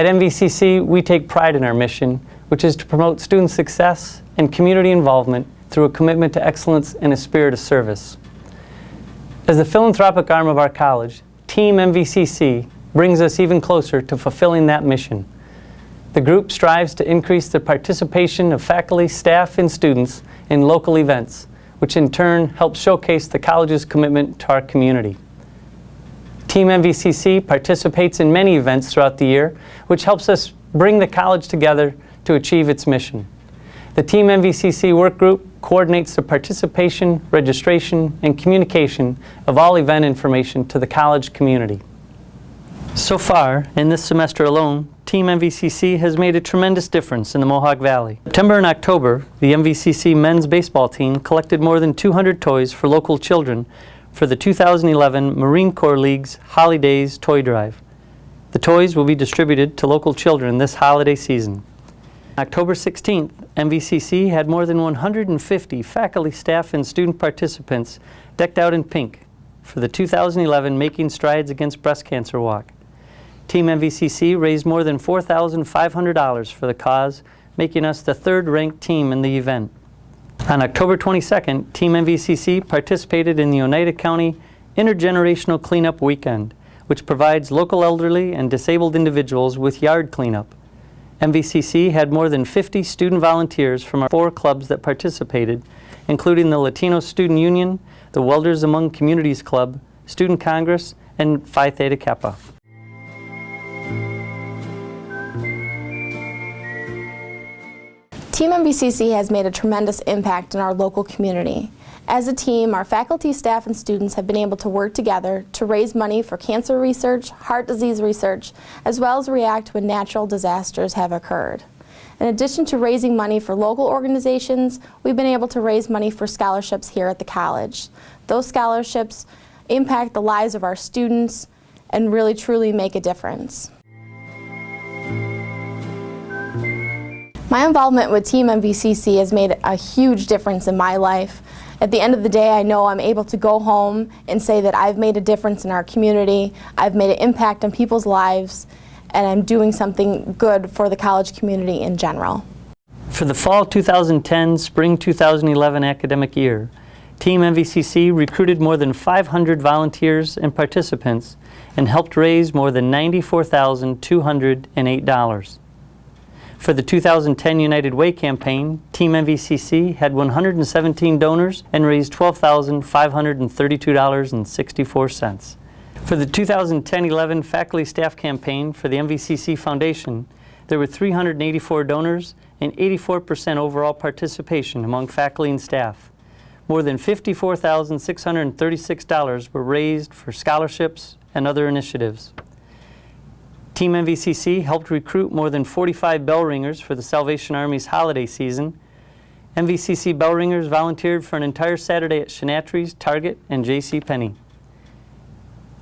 At MVCC, we take pride in our mission, which is to promote student success and community involvement through a commitment to excellence and a spirit of service. As the philanthropic arm of our college, Team MVCC brings us even closer to fulfilling that mission. The group strives to increase the participation of faculty, staff, and students in local events, which in turn helps showcase the college's commitment to our community. Team MVCC participates in many events throughout the year, which helps us bring the college together to achieve its mission. The Team MVCC work group coordinates the participation, registration, and communication of all event information to the college community. So far, in this semester alone, Team MVCC has made a tremendous difference in the Mohawk Valley. September and October, the MVCC men's baseball team collected more than 200 toys for local children for the 2011 Marine Corps League's Holidays Toy Drive. The toys will be distributed to local children this holiday season. October 16th, MVCC had more than 150 faculty, staff, and student participants decked out in pink for the 2011 Making Strides Against Breast Cancer Walk. Team MVCC raised more than $4,500 for the cause, making us the third-ranked team in the event. On October 22nd, Team MVCC participated in the Oneida County Intergenerational Cleanup Weekend, which provides local elderly and disabled individuals with yard cleanup. MVCC had more than 50 student volunteers from our four clubs that participated, including the Latino Student Union, the Welders Among Communities Club, Student Congress, and Phi Theta Kappa. Team MVCC has made a tremendous impact in our local community. As a team, our faculty, staff, and students have been able to work together to raise money for cancer research, heart disease research, as well as react when natural disasters have occurred. In addition to raising money for local organizations, we've been able to raise money for scholarships here at the college. Those scholarships impact the lives of our students and really truly make a difference. My involvement with Team MVCC has made a huge difference in my life. At the end of the day, I know I'm able to go home and say that I've made a difference in our community, I've made an impact on people's lives, and I'm doing something good for the college community in general. For the fall 2010, spring 2011 academic year, Team MVCC recruited more than 500 volunteers and participants and helped raise more than $94,208. For the 2010 United Way campaign, Team MVCC had 117 donors and raised $12,532.64. For the 2010-11 faculty staff campaign for the MVCC Foundation, there were 384 donors and 84% overall participation among faculty and staff. More than $54,636 were raised for scholarships and other initiatives. Team MVCC helped recruit more than 45 bell ringers for the Salvation Army's holiday season. MVCC bell ringers volunteered for an entire Saturday at Chanatry's, Target, and J.C. Penney.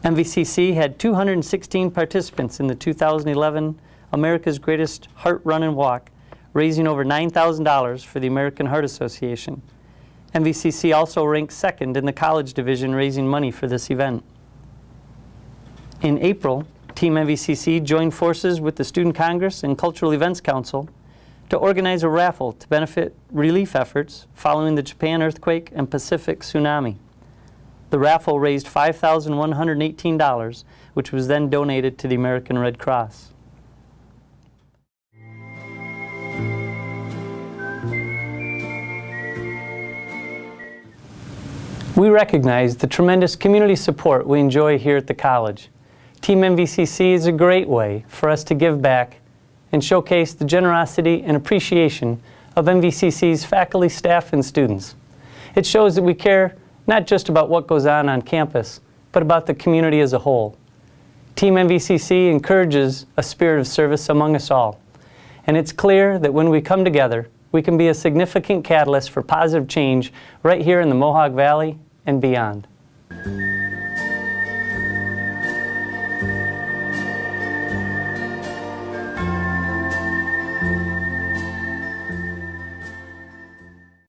MVCC had 216 participants in the 2011 America's Greatest Heart Run and Walk, raising over $9,000 for the American Heart Association. MVCC also ranked second in the college division raising money for this event. In April, Team MVCC joined forces with the Student Congress and Cultural Events Council to organize a raffle to benefit relief efforts following the Japan earthquake and Pacific tsunami. The raffle raised $5,118, which was then donated to the American Red Cross. We recognize the tremendous community support we enjoy here at the college. Team MVCC is a great way for us to give back and showcase the generosity and appreciation of MVCC's faculty, staff, and students. It shows that we care not just about what goes on on campus, but about the community as a whole. Team MVCC encourages a spirit of service among us all. And it's clear that when we come together, we can be a significant catalyst for positive change right here in the Mohawk Valley and beyond.